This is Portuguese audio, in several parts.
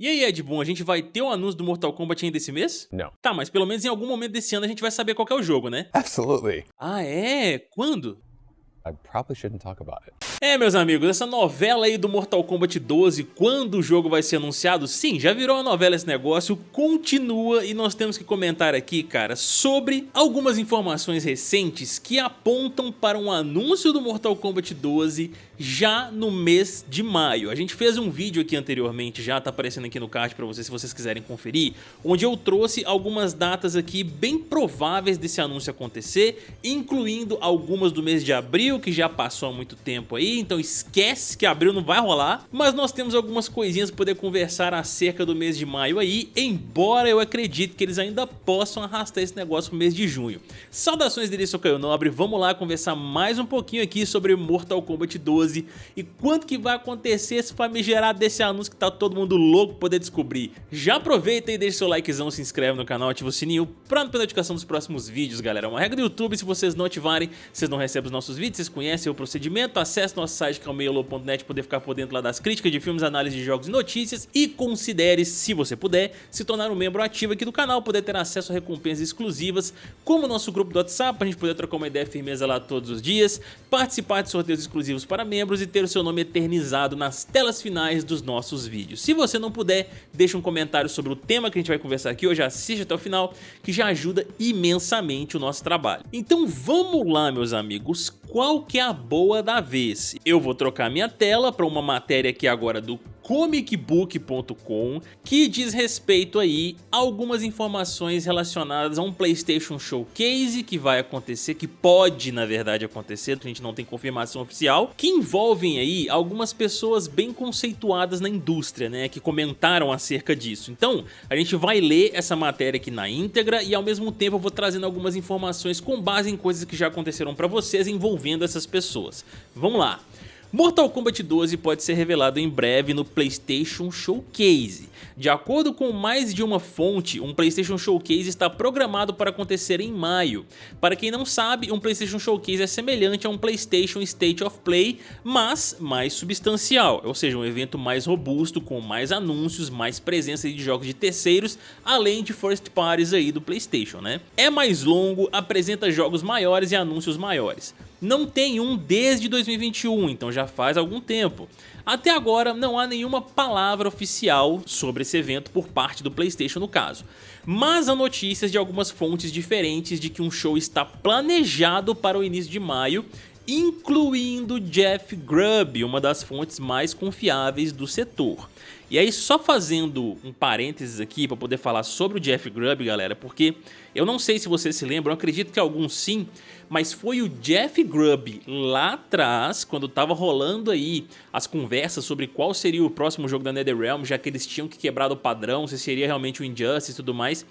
E aí, Ed Boon, a gente vai ter o anúncio do Mortal Kombat ainda esse mês? Não. Tá, mas pelo menos em algum momento desse ano a gente vai saber qual é o jogo, né? Absolutely. Ah, é? Quando? I probably shouldn't talk about it. É, meus amigos, essa novela aí do Mortal Kombat 12, quando o jogo vai ser anunciado, sim, já virou uma novela esse negócio, continua e nós temos que comentar aqui, cara, sobre algumas informações recentes que apontam para um anúncio do Mortal Kombat 12 já no mês de maio. A gente fez um vídeo aqui anteriormente, já tá aparecendo aqui no card para vocês se vocês quiserem conferir, onde eu trouxe algumas datas aqui bem prováveis desse anúncio acontecer, incluindo algumas do mês de abril, que já passou há muito tempo aí, então esquece que abril não vai rolar, mas nós temos algumas coisinhas para poder conversar acerca do mês de maio aí, embora eu acredite que eles ainda possam arrastar esse negócio pro mês de junho. Saudações dele, sou Caio Nobre, vamos lá conversar mais um pouquinho aqui sobre Mortal Kombat 12 12 e quanto que vai acontecer esse famigerado desse anúncio que tá todo mundo louco poder descobrir. Já aproveita e deixa seu likezão, se inscreve no canal, ativa o sininho pra não perder notificação dos próximos vídeos, galera. É uma regra do YouTube, se vocês não ativarem, vocês não recebem os nossos vídeos, vocês conhecem o procedimento, acesse nosso site que é o meiolo.net poder ficar por dentro lá das críticas de filmes, análise de jogos e notícias e considere, se você puder, se tornar um membro ativo aqui do canal, poder ter acesso a recompensas exclusivas, como o nosso grupo do WhatsApp, pra gente poder trocar uma ideia firmeza lá todos os dias, participar de sorteios exclusivos para membros, membros e ter o seu nome eternizado nas telas finais dos nossos vídeos. Se você não puder, deixa um comentário sobre o tema que a gente vai conversar aqui hoje, assiste até o final, que já ajuda imensamente o nosso trabalho. Então vamos lá, meus amigos, qual que é a boa da vez? Eu vou trocar minha tela para uma matéria aqui agora do comicbook.com que diz respeito aí a algumas informações relacionadas a um Playstation Showcase que vai acontecer, que pode na verdade acontecer, a gente não tem confirmação oficial, que envolvem aí algumas pessoas bem conceituadas na indústria, né, que comentaram acerca disso. Então, a gente vai ler essa matéria aqui na íntegra e ao mesmo tempo eu vou trazendo algumas informações com base em coisas que já aconteceram para vocês envolvendo essas pessoas. Vamos lá! Mortal Kombat 12 pode ser revelado em breve no PlayStation Showcase. De acordo com mais de uma fonte, um PlayStation Showcase está programado para acontecer em maio. Para quem não sabe, um PlayStation Showcase é semelhante a um PlayStation State of Play, mas mais substancial, ou seja, um evento mais robusto, com mais anúncios, mais presença de jogos de terceiros, além de first parties aí do PlayStation, né? É mais longo, apresenta jogos maiores e anúncios maiores não tem um desde 2021, então já faz algum tempo. Até agora não há nenhuma palavra oficial sobre esse evento por parte do Playstation no caso, mas há notícias de algumas fontes diferentes de que um show está planejado para o início de maio incluindo Jeff Grubb, uma das fontes mais confiáveis do setor. E aí só fazendo um parênteses aqui para poder falar sobre o Jeff Grubb, galera, porque eu não sei se vocês se lembram, eu acredito que alguns sim, mas foi o Jeff Grubb lá atrás, quando estava rolando aí as conversas sobre qual seria o próximo jogo da NetherRealm, já que eles tinham que quebrar o padrão, se seria realmente o Injustice e tudo mais,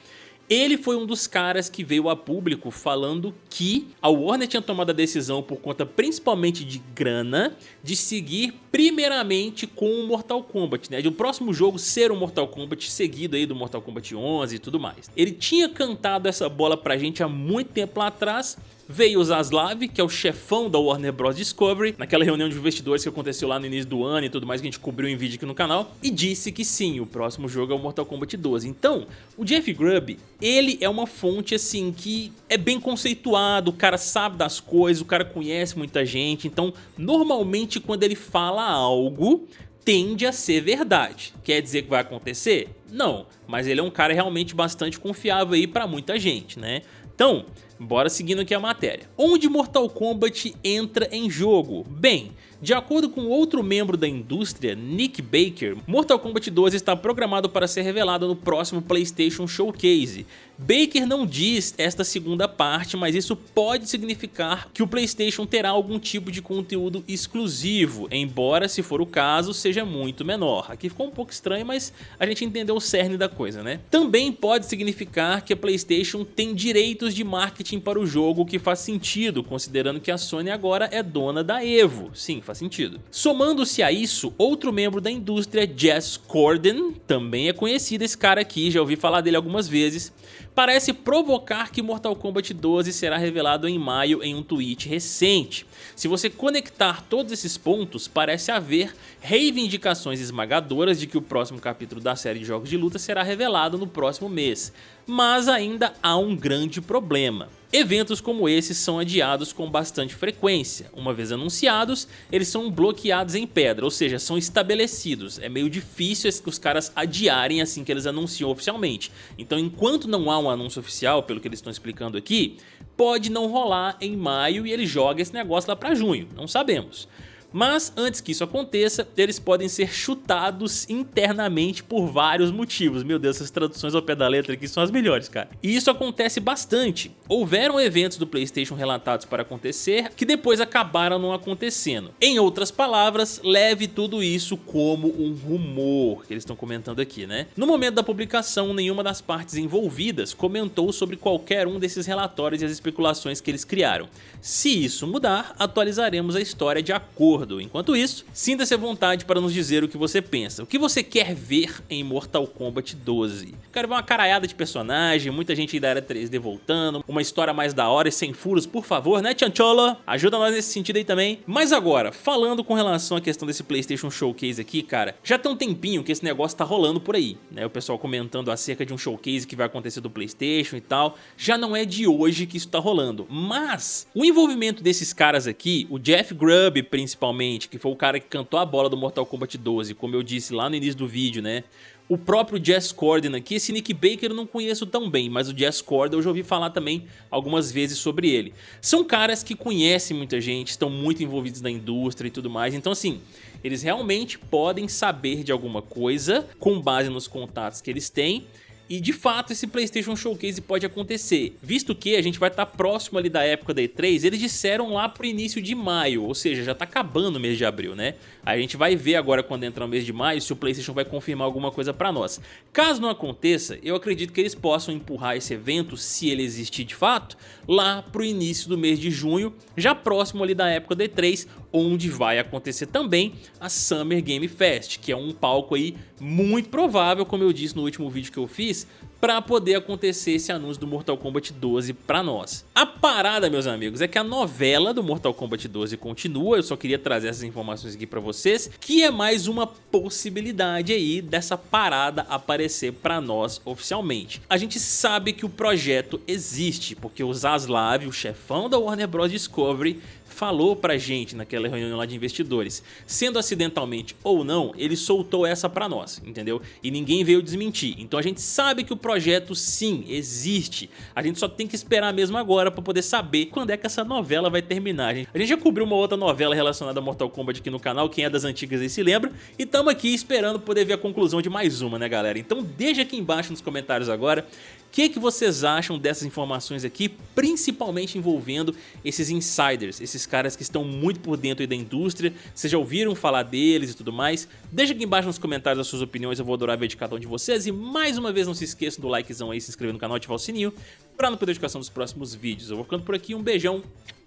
ele foi um dos caras que veio a público falando que a Warner tinha tomado a decisão por conta principalmente de grana de seguir primeiramente com o Mortal Kombat, né? De o próximo jogo ser o Mortal Kombat seguido aí do Mortal Kombat 11 e tudo mais. Ele tinha cantado essa bola pra gente há muito tempo lá atrás Veio o Zaslav, que é o chefão da Warner Bros. Discovery, naquela reunião de investidores que aconteceu lá no início do ano e tudo mais que a gente cobriu em vídeo aqui no canal, e disse que sim, o próximo jogo é o Mortal Kombat 12. Então, o Jeff Grubb, ele é uma fonte assim que é bem conceituado, o cara sabe das coisas, o cara conhece muita gente, então normalmente quando ele fala algo, tende a ser verdade. Quer dizer que vai acontecer? Não, mas ele é um cara realmente bastante confiável aí para muita gente, né? Então, bora seguindo aqui a matéria. Onde Mortal Kombat entra em jogo? Bem, de acordo com outro membro da indústria, Nick Baker, Mortal Kombat 12 está programado para ser revelado no próximo PlayStation Showcase. Baker não diz esta segunda parte, mas isso pode significar que o PlayStation terá algum tipo de conteúdo exclusivo, embora, se for o caso, seja muito menor. Aqui ficou um pouco estranho, mas a gente entendeu o cerne da coisa, né? Também pode significar que a PlayStation tem direitos de marketing para o jogo, que faz sentido, considerando que a Sony agora é dona da EVO. Sim, faz sentido. Somando-se a isso, outro membro da indústria, Jess Corden, também é conhecido esse cara aqui, já ouvi falar dele algumas vezes, parece provocar que Mortal Kombat 12 será revelado em maio em um tweet recente. Se você conectar todos esses pontos, parece haver reivindicações esmagadoras de que o próximo capítulo da série de jogos de luta será revelado no próximo mês, mas ainda há um grande problema. Eventos como esses são adiados com bastante frequência. Uma vez anunciados, eles são bloqueados em pedra, ou seja, são estabelecidos. É meio difícil os caras adiarem assim que eles anunciam oficialmente. Então, enquanto não há um anúncio oficial, pelo que eles estão explicando aqui, pode não rolar em maio e ele joga esse negócio lá para junho, não sabemos. Mas antes que isso aconteça, eles podem ser chutados internamente por vários motivos. Meu Deus, essas traduções ao pé da letra aqui são as melhores, cara. E isso acontece bastante. Houveram eventos do Playstation relatados para acontecer que depois acabaram não acontecendo. Em outras palavras, leve tudo isso como um rumor que eles estão comentando aqui, né? No momento da publicação, nenhuma das partes envolvidas comentou sobre qualquer um desses relatórios e as especulações que eles criaram. Se isso mudar, atualizaremos a história de acordo Enquanto isso, sinta-se à vontade para nos dizer o que você pensa. O que você quer ver em Mortal Kombat 12? Quero ver uma caraiada de personagem, muita gente da era 3D voltando, uma história mais da hora e sem furos, por favor, né, Chanchola? Ajuda nós nesse sentido aí também. Mas agora, falando com relação à questão desse PlayStation Showcase aqui, cara, já tem um tempinho que esse negócio tá rolando por aí, né? O pessoal comentando acerca de um showcase que vai acontecer do PlayStation e tal. Já não é de hoje que isso tá rolando, mas o envolvimento desses caras aqui, o Jeff Grubb principalmente, principalmente, que foi o cara que cantou a bola do Mortal Kombat 12, como eu disse lá no início do vídeo, né? O próprio Jess Corden aqui, esse Nick Baker eu não conheço tão bem, mas o Jess Corden eu já ouvi falar também algumas vezes sobre ele. São caras que conhecem muita gente, estão muito envolvidos na indústria e tudo mais, então assim, eles realmente podem saber de alguma coisa com base nos contatos que eles têm e de fato esse Playstation Showcase pode acontecer, visto que a gente vai estar tá próximo ali da época da E3, eles disseram lá pro início de maio, ou seja, já tá acabando o mês de abril, né? A gente vai ver agora quando entrar o mês de maio se o Playstation vai confirmar alguma coisa pra nós. Caso não aconteça, eu acredito que eles possam empurrar esse evento, se ele existir de fato, lá pro início do mês de junho, já próximo ali da época da E3, onde vai acontecer também a Summer Game Fest, que é um palco aí muito provável, como eu disse no último vídeo que eu fiz, para poder acontecer esse anúncio do Mortal Kombat 12 para nós. A parada, meus amigos, é que a novela do Mortal Kombat 12 continua, eu só queria trazer essas informações aqui para vocês, que é mais uma possibilidade aí dessa parada aparecer para nós oficialmente. A gente sabe que o projeto existe, porque o Zaslav, o chefão da Warner Bros. Discovery, falou pra gente naquela reunião lá de investidores. Sendo acidentalmente ou não, ele soltou essa pra nós, entendeu? E ninguém veio desmentir. Então a gente sabe que o projeto sim, existe. A gente só tem que esperar mesmo agora pra poder saber quando é que essa novela vai terminar. A gente, a gente já cobriu uma outra novela relacionada a Mortal Kombat aqui no canal, quem é das antigas aí se lembra. E tamo aqui esperando poder ver a conclusão de mais uma, né galera? Então deixa aqui embaixo nos comentários agora o que, que vocês acham dessas informações aqui, principalmente envolvendo esses insiders, esses caras que estão muito por dentro da indústria, vocês já ouviram falar deles e tudo mais? Deixa aqui embaixo nos comentários as suas opiniões, eu vou adorar ver de cada um de vocês. E mais uma vez não se esqueçam do likezão aí, se inscrever no canal e ativar o sininho para não perder a notificação dos próximos vídeos. Eu vou ficando por aqui, um beijão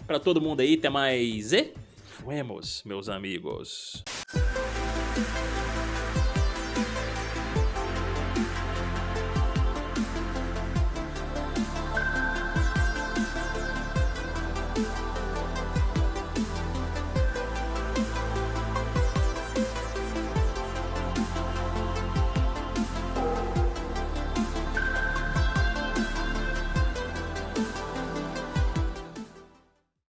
para todo mundo aí, até mais e fuemos, meus amigos.